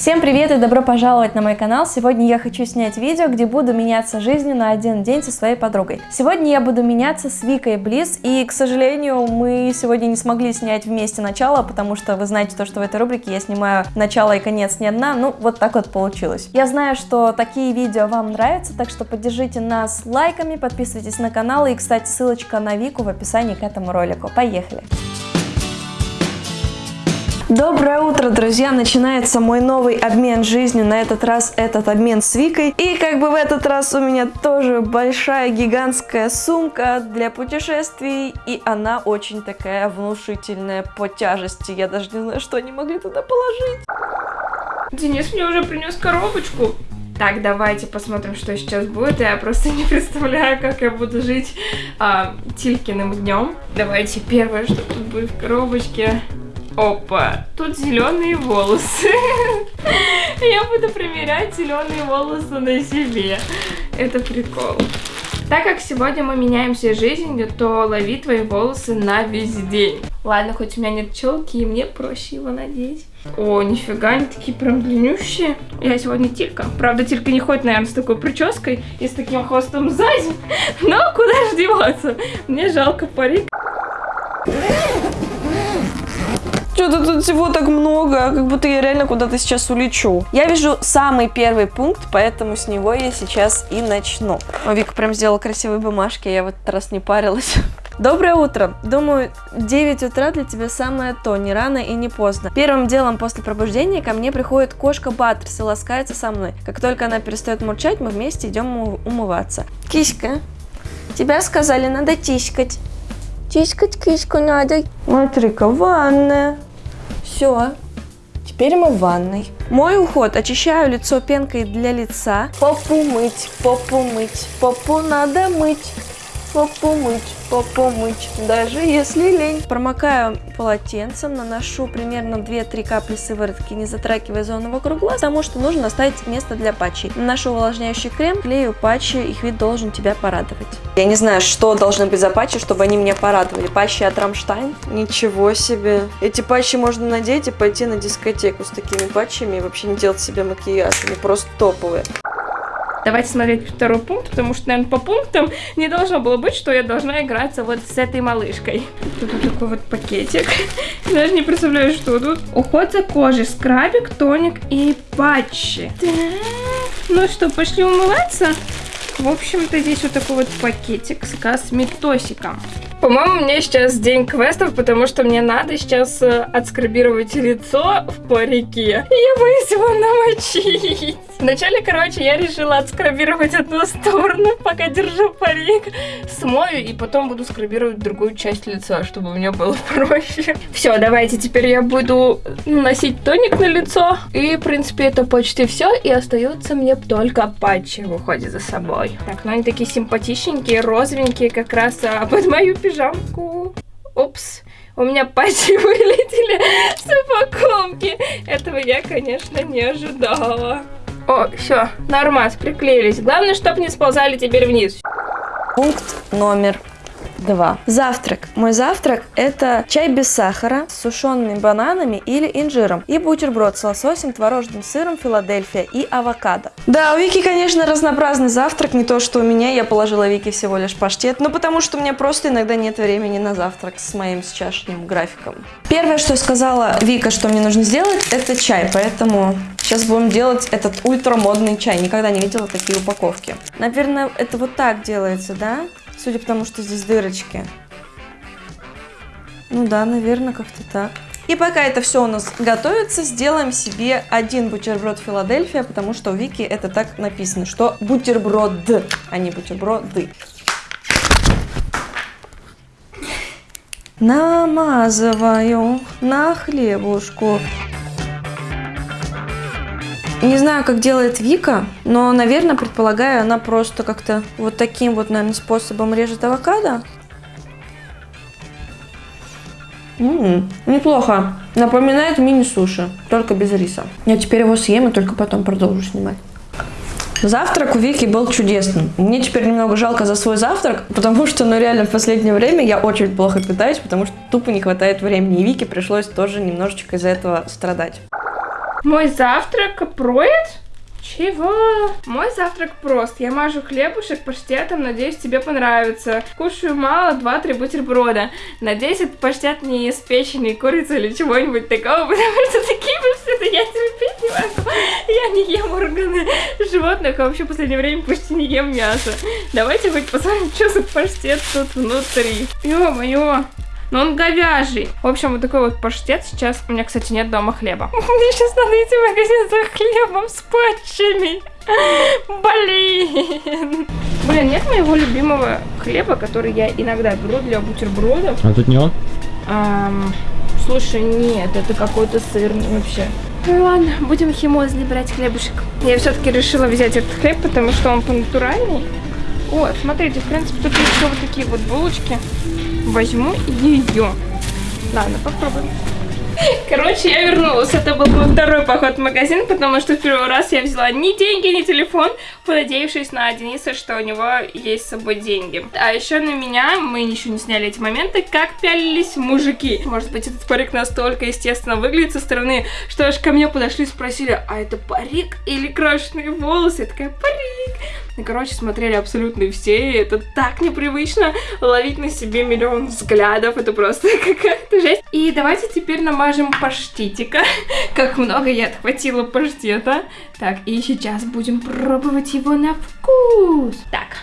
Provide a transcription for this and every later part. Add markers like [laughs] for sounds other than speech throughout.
Всем привет и добро пожаловать на мой канал. Сегодня я хочу снять видео, где буду меняться жизнью на один день со своей подругой. Сегодня я буду меняться с Викой Близ, и, к сожалению, мы сегодня не смогли снять вместе начало, потому что вы знаете то, что в этой рубрике я снимаю начало и конец не одна, ну вот так вот получилось. Я знаю, что такие видео вам нравятся, так что поддержите нас лайками, подписывайтесь на канал, и, кстати, ссылочка на Вику в описании к этому ролику. Поехали! Доброе утро, друзья! Начинается мой новый обмен жизнью. На этот раз этот обмен с Викой. И как бы в этот раз у меня тоже большая гигантская сумка для путешествий. И она очень такая внушительная по тяжести. Я даже не знаю, что они могли туда положить. Денис мне уже принес коробочку. Так, давайте посмотрим, что сейчас будет. Я просто не представляю, как я буду жить а, Тилькиным днем. Давайте первое, что тут будет в коробочке. Опа, тут зеленые волосы. [laughs] Я буду примерять зеленые волосы на себе. Это прикол. Так как сегодня мы меняемся жизнью, то лови твои волосы на весь день. Ладно, хоть у меня нет челки, и мне проще его надеть. О, нифига, они такие прям длиннющие. Я сегодня Тилька. Правда, Тилька не ходит, наверное, с такой прической и с таким хвостом сзади. Но куда же деваться? Мне жалко парик. Что-то тут всего так много, как будто я реально куда-то сейчас улечу. Я вижу самый первый пункт, поэтому с него я сейчас и начну. О, Вика прям сделала красивые бумажки, я в этот раз не парилась. [laughs] Доброе утро. Думаю, 9 утра для тебя самое то, не рано и не поздно. Первым делом после пробуждения ко мне приходит кошка Баттерс и ласкается со мной. Как только она перестает мурчать, мы вместе идем умываться. Киська, тебя сказали, надо тискать. Тискать киску надо. Смотри-ка, ванная. Все. Теперь мы в ванной. Мой уход. Очищаю лицо пенкой для лица. Попу мыть, попу мыть, попу надо мыть. Попу мыть, попу мыть, даже если лень. Промокаю полотенцем, наношу примерно 2-3 капли сыворотки, не затрагивая зону вокруг глаз, потому что нужно оставить место для патчей. Наношу увлажняющий крем, клею патчи, их вид должен тебя порадовать. Я не знаю, что должны быть за патчи, чтобы они меня порадовали. Патчи от Рамштайн? Ничего себе. Эти патчи можно надеть и пойти на дискотеку с такими патчами и вообще не делать себе макияж. Они просто топовые. Давайте смотреть второй пункт, потому что, наверное, по пунктам не должно было быть, что я должна играться вот с этой малышкой. Тут вот такой вот пакетик. Даже не представляю, что тут. Уход за кожей, скрабик, тоник и патчи. Ну что, пошли умываться? В общем-то, здесь вот такой вот пакетик с косметосиком. По-моему, у меня сейчас день квестов, потому что мне надо сейчас э, отскрабировать лицо в парике. И я боюсь его намочить. Вначале, короче, я решила отскрабировать одну сторону, [laughs] пока держу парик. Смою и потом буду скрабировать другую часть лица, чтобы мне было [laughs] проще. Все, давайте теперь я буду наносить тоник на лицо. И, в принципе, это почти все. И остается мне только патчи в уходе за собой. Так, ну они такие симпатичненькие, розовенькие, как раз а, [laughs] под мою пижамку. Упс. У меня патчи [laughs] вылетели с упаковки. Этого я, конечно, не ожидала. О, все, нормас, приклеились. Главное, чтобы не сползали теперь вниз. Пункт номер 2. Завтрак. Мой завтрак это чай без сахара с сушеными бананами или инжиром и бутерброд с лососем, творожным сыром, Филадельфия и авокадо. Да, у Вики, конечно, разнообразный завтрак, не то, что у меня, я положила Вики всего лишь паштет, но потому что у меня просто иногда нет времени на завтрак с моим сейчасшним графиком. Первое, что сказала Вика, что мне нужно сделать, это чай, поэтому сейчас будем делать этот ультрамодный чай. Никогда не видела такие упаковки. Наверное, это вот так делается, да? Судя по тому, что здесь дырочки. Ну да, наверное, как-то так. И пока это все у нас готовится, сделаем себе один бутерброд Филадельфия, потому что у Вики это так написано, что бутерброд, а не бутерброды. Намазываю на хлебушку. Не знаю, как делает Вика, но, наверное, предполагаю, она просто как-то вот таким вот, наверное, способом режет авокадо. Ммм, неплохо. Напоминает мини-суши, только без риса. Я теперь его съем и только потом продолжу снимать. Завтрак у Вики был чудесным. Мне теперь немного жалко за свой завтрак, потому что, ну реально, в последнее время я очень плохо питаюсь, потому что тупо не хватает времени. И Вике пришлось тоже немножечко из-за этого страдать. Мой завтрак проет? Чего? Мой завтрак прост. Я мажу хлебушек паштетом, надеюсь, тебе понравится. Кушаю мало, 2-3 бутерброда. Надеюсь, этот паштет не из печени, курицы или чего-нибудь такого, [laughs] потому что такие паштеты я терпеть не могу. Я не ем органы животных, а вообще в последнее время почти не ем мясо. Давайте хоть посмотрим, что за паштет тут внутри. Ё-моё. Но он говяжий. В общем, вот такой вот паштет. Сейчас у меня, кстати, нет дома хлеба. [laughs] Мне сейчас надо идти в магазин за хлебом с патчами. Блин. Блин, нет моего любимого хлеба, который я иногда беру для бутербродов. А тут не он? Ам, слушай, нет, это какой-то сырный вообще. Ну ладно, будем химозный брать хлебушек. Я все-таки решила взять этот хлеб, потому что он по-натуральный. Вот, смотрите, в принципе, тут еще вот такие вот булочки возьму ее. Ладно, попробуем. [laughs] Короче, я вернулась. Это был мой второй поход в магазин, потому что в первый раз я взяла ни деньги, ни телефон, понадеявшись на Дениса, что у него есть с собой деньги. А еще на меня, мы еще не сняли эти моменты, как пялились мужики. Может быть, этот парик настолько естественно выглядит со стороны, что аж ко мне подошли и спросили, а это парик или крашеные волосы? Я такая, парик. И, короче, смотрели абсолютно все, и это так непривычно ловить на себе миллион взглядов, это просто [laughs] какая-то жесть. И давайте теперь намажем паштетика, [laughs] как много я отхватила паштета. Так, и сейчас будем пробовать его на вкус. Так.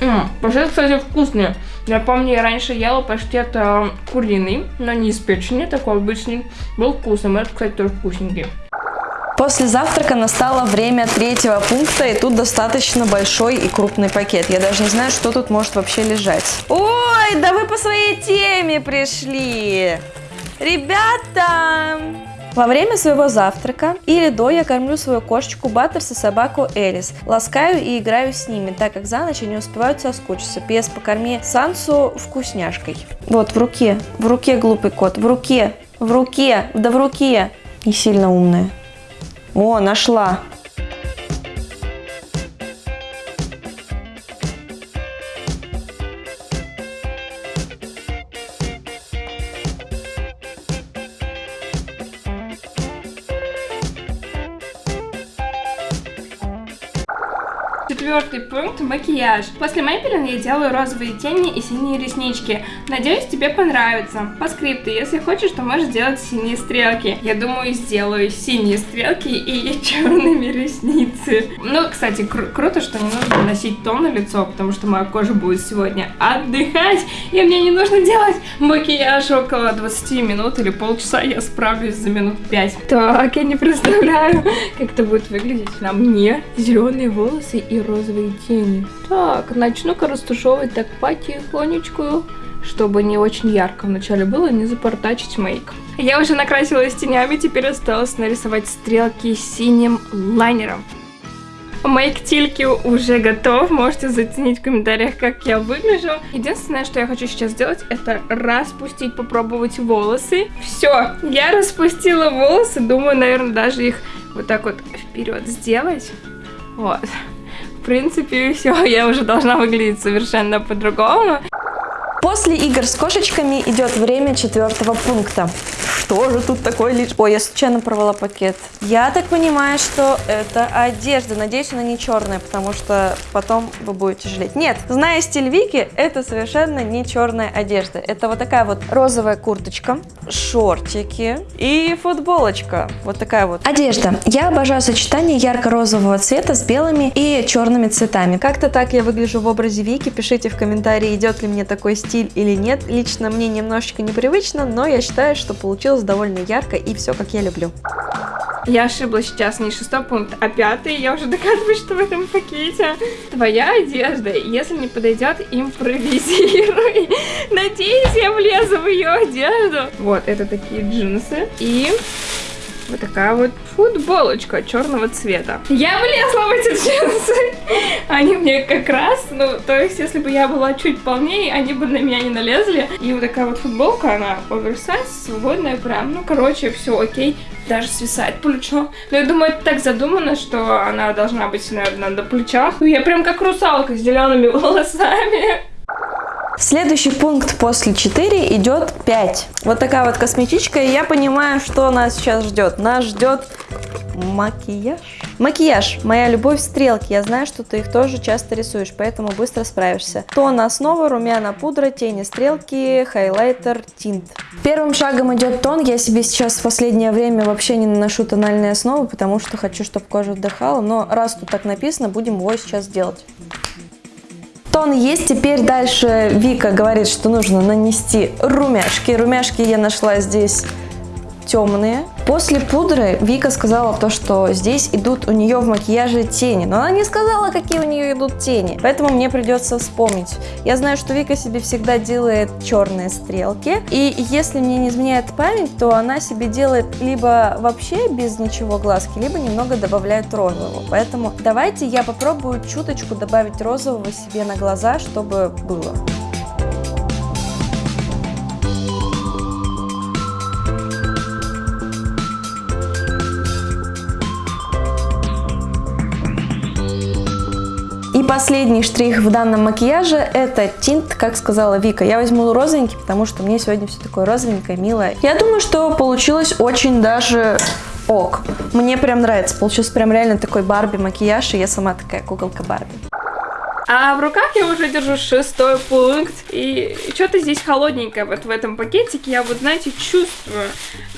Ммм, паштет, кстати, вкусный. Я помню, я раньше ела паштет э, куриный, но не из печени, такой обычный. Был вкусный, этот, кстати, тоже вкусненький. После завтрака настало время третьего пункта, и тут достаточно большой и крупный пакет. Я даже не знаю, что тут может вообще лежать. Ой, да вы по своей теме пришли! Ребята! Во время своего завтрака или до я кормлю свою кошечку Баттерс и собаку Элис. Ласкаю и играю с ними, так как за ночь они успевают соскучиться. Пес, покорми Сансу вкусняшкой. Вот, в руке, в руке глупый кот, в руке, в руке, да в руке. Не сильно умная. О, нашла. Четвертый пункт – макияж. После Мэйпелин я делаю розовые тени и синие реснички. Надеюсь, тебе понравится. По скрипту, если хочешь, то можешь сделать синие стрелки. Я думаю, сделаю синие стрелки и [laughs] черными ресницы. Ну, кстати, кру круто, что не нужно наносить тон на лицо, потому что моя кожа будет сегодня отдыхать, и мне не нужно делать макияж около 20 минут или полчаса, я справлюсь за минут 5. Так, я не представляю, [laughs] как это будет выглядеть на мне. Зеленые волосы и розовые тени. Так, начну-ка растушевывать так потихонечку, чтобы не очень ярко вначале было, не запортачить мейк. Я уже накрасилась тенями, теперь осталось нарисовать стрелки синим лайнером. Мейк Тильки уже готов, можете заценить в комментариях, как я выгляжу. Единственное, что я хочу сейчас сделать, это распустить, попробовать волосы. Все, я распустила волосы, думаю, наверное, даже их вот так вот вперед сделать. Вот принципе, все, я уже должна выглядеть совершенно по-другому. После игр с кошечками идет время четвертого пункта. Что же тут такое лишь... Ой, я случайно порвала пакет. Я так понимаю, что это одежда. Надеюсь, она не черная, потому что потом вы будете жалеть. Нет, зная стиль Вики, это совершенно не черная одежда. Это вот такая вот розовая курточка, шортики и футболочка. Вот такая вот. Одежда. Я обожаю сочетание ярко-розового цвета с белыми и черными цветами. Как-то так я выгляжу в образе Вики. Пишите в комментарии, идет ли мне такой стиль или нет. Лично мне немножечко непривычно, но я считаю, что получилось довольно ярко и все как я люблю. Я ошиблась сейчас, не шестой пункт, а пятый. Я уже догадываюсь, что в этом пакете твоя одежда. Если не подойдет, импровизируй. [laughs] Надеюсь, я влезу в ее одежду. Вот, это такие джинсы. И вот такая вот футболочка черного цвета. Я влезла в эти джинсы. Они мне как раз, ну, то есть, если бы я была чуть полнее, они бы на меня не налезли. И вот такая вот футболка, она оверсайз, свободная прям. Ну, короче, все окей. Даже свисает плечо. Но я думаю, это так задумано, что она должна быть, наверное, на плечах. Я прям как русалка с зелеными волосами. Следующий пункт после 4 идет 5. Вот такая вот косметичка, и я понимаю, что нас сейчас ждет. Нас ждет макияж. Макияж. Моя любовь стрелки. Я знаю, что ты их тоже часто рисуешь, поэтому быстро справишься. Тон основа, румяна, пудра, тени, стрелки, хайлайтер, тинт. Первым шагом идет тон. Я себе сейчас в последнее время вообще не наношу тональные основы, потому что хочу, чтобы кожа отдыхала. Но раз тут так написано, будем его сейчас делать. Тон есть, теперь дальше Вика говорит, что нужно нанести румяшки. Румяшки я нашла здесь темные. После пудры Вика сказала то, что здесь идут у нее в макияже тени. Но она не сказала, какие у нее идут тени. Поэтому мне придется вспомнить. Я знаю, что Вика себе всегда делает черные стрелки. И если мне не изменяет память, то она себе делает либо вообще без ничего глазки, либо немного добавляет розового. Поэтому давайте я попробую чуточку добавить розового себе на глаза, чтобы было. Последний штрих в данном макияже это тинт, как сказала Вика. Я возьму розовенький, потому что мне сегодня все такое розовенькое, милое. Я думаю, что получилось очень даже ок. Мне прям нравится. Получился прям реально такой Барби макияж, и я сама такая куколка Барби. А в руках я уже держу шестой пункт. И что-то здесь холодненькое вот в этом пакетике. Я вот, знаете, чувствую.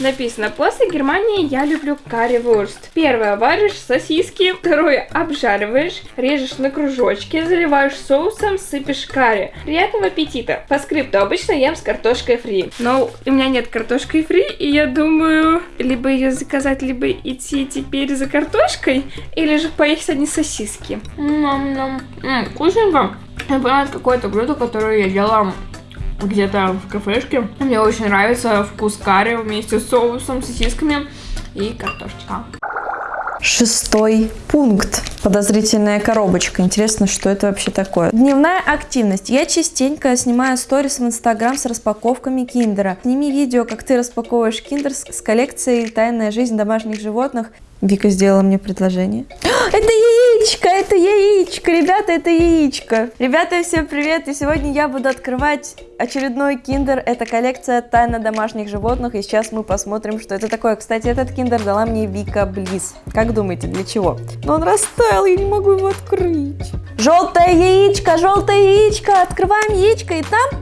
Написано, после Германии я люблю карри-вурст. Первое, варишь сосиски. Второе, обжариваешь, режешь на кружочки, заливаешь соусом, сыпешь карри. Приятного аппетита. По скрипту обычно ем с картошкой фри. Но у меня нет картошки фри, и я думаю, либо ее заказать, либо идти теперь за картошкой, или же поесть одни сосиски. Ням-ням. М, Вкусненько. Я это какое-то блюдо, которое я ела где-то в кафешке. Мне очень нравится вкус карри вместе с соусом, сосисками и картошечка. Шестой пункт. Подозрительная коробочка. Интересно, что это вообще такое. Дневная активность. Я частенько снимаю сторис в Инстаграм с распаковками киндера. Сними видео, как ты распаковываешь киндер с, коллекцией «Тайная жизнь домашних животных». Вика сделала мне предложение. [gasps] Это яичко, это яичко, ребята, это яичко. Ребята, всем привет, и сегодня я буду открывать очередной киндер. Это коллекция «Тайна домашних животных», и сейчас мы посмотрим, что это такое. Кстати, этот киндер дала мне Вика Близ. Как думаете, для чего? Но он растаял, я не могу его открыть. Желтое яичко, желтое яичко, открываем яичко, и там...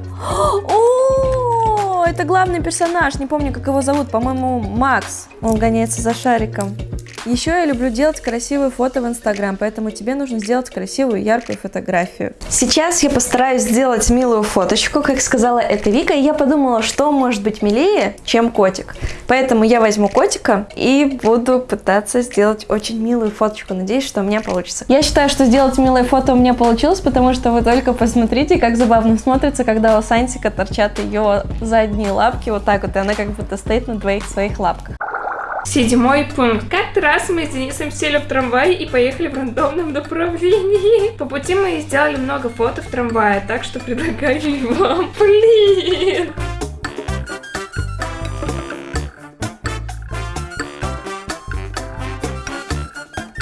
О, это главный персонаж, не помню, как его зовут, по-моему, Макс. Он гоняется за шариком. Еще я люблю делать красивые фото в Инстаграм, поэтому тебе нужно сделать красивую, яркую фотографию. Сейчас я постараюсь сделать милую фоточку, как сказала эта Вика, и я подумала, что может быть милее, чем котик. Поэтому я возьму котика и буду пытаться сделать очень милую фоточку. Надеюсь, что у меня получится. Я считаю, что сделать милое фото у меня получилось, потому что вы только посмотрите, как забавно смотрится, когда у Сантика торчат ее задние лапки вот так вот, и она как будто стоит на двоих своих лапках. Седьмой пункт. Как-то раз мы с Денисом сели в трамвай и поехали в рандомном направлении. По пути мы сделали много фото в трамвае, так что предлагаю вам, блин.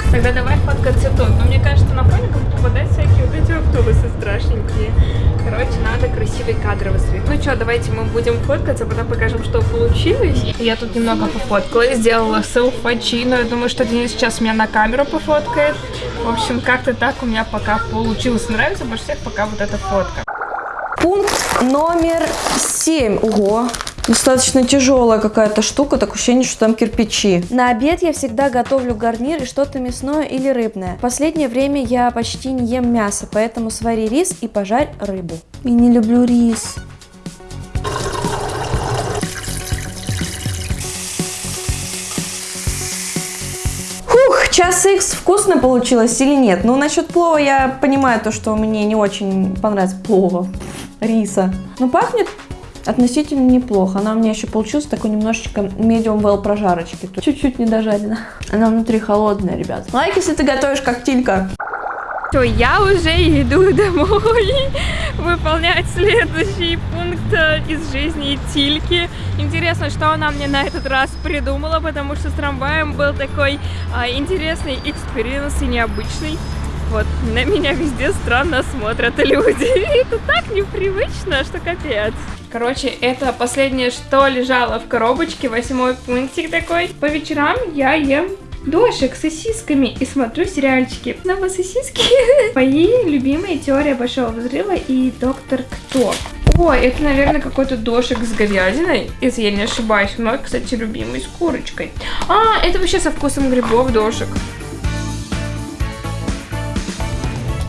Тогда давай фоткаться тут. Но мне кажется, на фоне будут попадать всякие вот эти автобусы страшненькие. Короче, надо красивый кадровый свет. Ну что, давайте мы будем фоткаться, потом покажем, что получилось. Я тут немного пофоткала, сделала селфачи, но я думаю, что Денис сейчас меня на камеру пофоткает. В общем, как-то так у меня пока получилось. Нравится больше всех пока вот эта фотка. Пункт номер 7. Ого, достаточно тяжелая какая-то штука, так ощущение, что там кирпичи. На обед я всегда готовлю гарнир и что-то мясное или рыбное. В последнее время я почти не ем мясо, поэтому свари рис и пожарь рыбу. Я не люблю рис. Фух, час икс вкусно получилось или нет? Ну, насчет плова я понимаю то, что мне не очень понравилось плова, риса. Но пахнет относительно неплохо. Она у меня еще получилась такой немножечко medium well прожарочки. Чуть-чуть не дожарена. Она внутри холодная, ребят. Лайк, если ты готовишь как тилька. Все, я уже иду домой [laughs] выполнять следующий пункт э, из жизни Тильки. Интересно, что она мне на этот раз придумала, потому что с трамваем был такой а, интересный experience и необычный. вот. На меня везде странно смотрят люди. [laughs] Это так непривычно, что капец. Короче, это последнее, что лежало в коробочке, восьмой пунктик такой. По вечерам я ем дошек с сосисками и смотрю сериальчики. Снова сосиски. [laughs] Мои любимые теория Большого Взрыва и Доктор Кто. Ой, это, наверное, какой-то дошек с говядиной, если я не ошибаюсь. Мой, кстати, любимый с курочкой. А, это вообще со вкусом грибов дошек.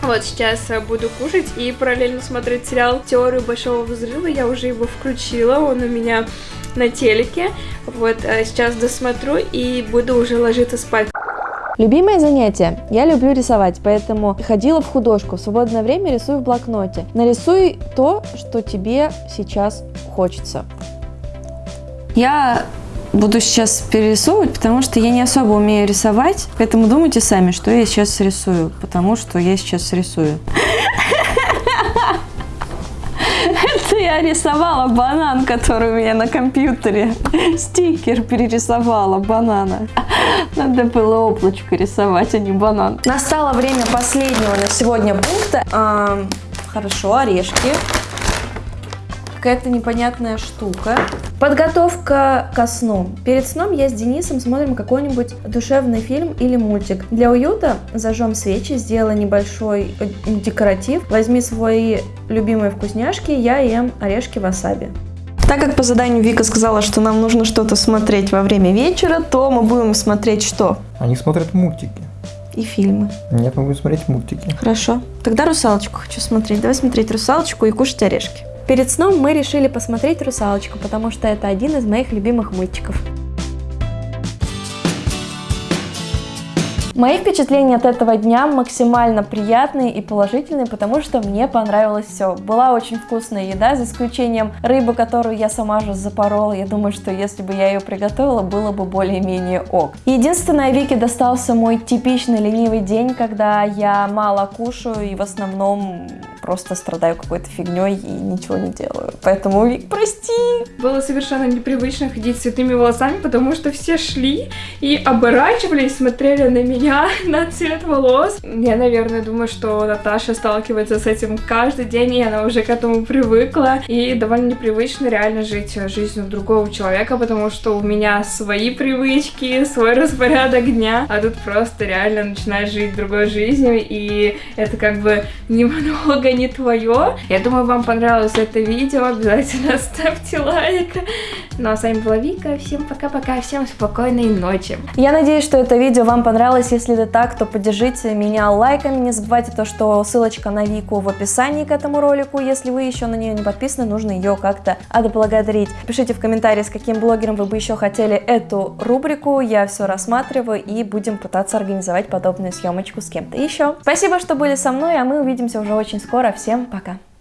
Вот сейчас э, буду кушать и параллельно смотреть сериал «Теорию Большого Взрыва». Я уже его включила, он у меня на телеке. Вот э, сейчас досмотрю и буду уже ложиться спать. Любимое занятие. Я люблю рисовать, поэтому ходила в художку. В свободное время рисую в блокноте. Нарисуй то, что тебе сейчас хочется. Я буду сейчас перерисовывать, потому что я не особо умею рисовать. Поэтому думайте сами, что я сейчас рисую, потому что я сейчас рисую. Это я рисовала банан, который у меня на компьютере. Стикер перерисовала банана. Надо было облачко рисовать, а не банан. Настало время последнего на сегодня пункта. А, хорошо, орешки. Какая-то непонятная штука. Подготовка ко сну. Перед сном я с Денисом смотрим какой-нибудь душевный фильм или мультик. Для уюта зажжем свечи, сделай небольшой э, декоратив. Возьми свои любимые вкусняшки, я ем орешки васаби. Так как по заданию Вика сказала, что нам нужно что-то смотреть во время вечера, то мы будем смотреть что? Они смотрят мультики. И фильмы. Нет, мы будем смотреть мультики. Хорошо. Тогда русалочку хочу смотреть. Давай смотреть русалочку и кушать орешки. Перед сном мы решили посмотреть «Русалочку», потому что это один из моих любимых мультиков. Мои впечатления от этого дня максимально приятные и положительные, потому что мне понравилось все. Была очень вкусная еда, за исключением рыбы, которую я сама же запорола. Я думаю, что если бы я ее приготовила, было бы более-менее ок. Единственное, Вике достался мой типичный ленивый день, когда я мало кушаю и в основном просто страдаю какой-то фигней и ничего не делаю. Поэтому, Вик, прости. Было совершенно непривычно ходить с цветными волосами, потому что все шли и оборачивались, смотрели на меня, [laughs] на цвет волос. Я, наверное, думаю, что Наташа сталкивается с этим каждый день, и она уже к этому привыкла. И довольно непривычно реально жить жизнью другого человека, потому что у меня свои привычки, свой распорядок дня, а тут просто реально начинаешь жить другой жизнью, и это как бы [laughs] немного не твое. Я думаю, вам понравилось это видео. Обязательно [laughs] ставьте лайк. Ну а с вами была Вика. Всем пока-пока. Всем спокойной ночи. Я надеюсь, что это видео вам понравилось. Если это так, то поддержите меня лайками. Не забывайте то, что ссылочка на Вику в описании к этому ролику. Если вы еще на нее не подписаны, нужно ее как-то отблагодарить. Пишите в комментарии, с каким блогером вы бы еще хотели эту рубрику. Я все рассматриваю и будем пытаться организовать подобную съемочку с кем-то еще. Спасибо, что были со мной, а мы увидимся уже очень скоро скоро. Всем пока!